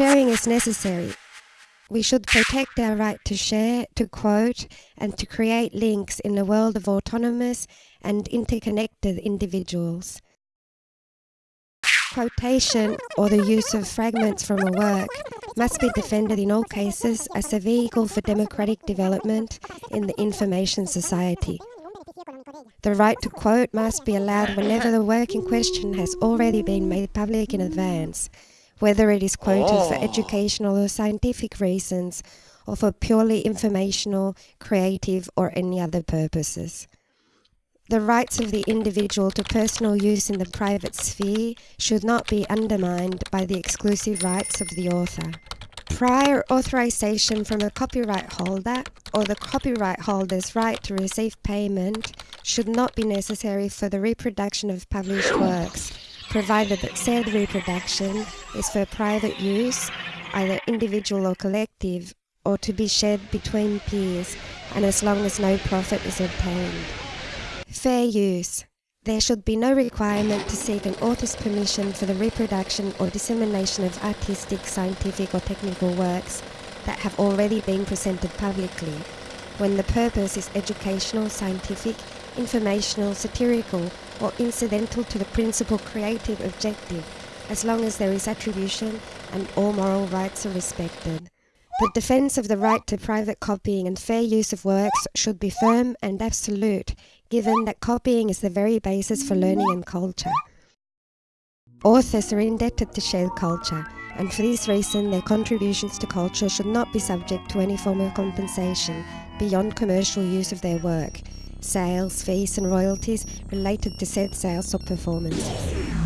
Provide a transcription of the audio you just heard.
sharing is necessary. We should protect our right to share, to quote, and to create links in a world of autonomous and interconnected individuals. Quotation or the use of fragments from a work must be defended in all cases as a vehicle for democratic development in the information society. The right to quote must be allowed whenever the work in question has already been made public in advance, whether it is quoted oh. for educational or scientific reasons, or for purely informational, creative, or any other purposes. The rights of the individual to personal use in the private sphere should not be undermined by the exclusive rights of the author. Prior authorization from a copyright holder or the copyright holder's right to receive payment should not be necessary for the reproduction of published works provided that said reproduction is for private use, either individual or collective, or to be shared between peers, and as long as no profit is obtained. Fair use. There should be no requirement to seek an author's permission for the reproduction or dissemination of artistic, scientific or technical works that have already been presented publicly, when the purpose is educational, scientific, informational, satirical, or incidental to the principal creative objective, as long as there is attribution and all moral rights are respected. The defense of the right to private copying and fair use of works should be firm and absolute, given that copying is the very basis for learning and culture. Authors are indebted to shared culture, and for this reason their contributions to culture should not be subject to any form of compensation beyond commercial use of their work, sales, fees and royalties related to said sales or performances.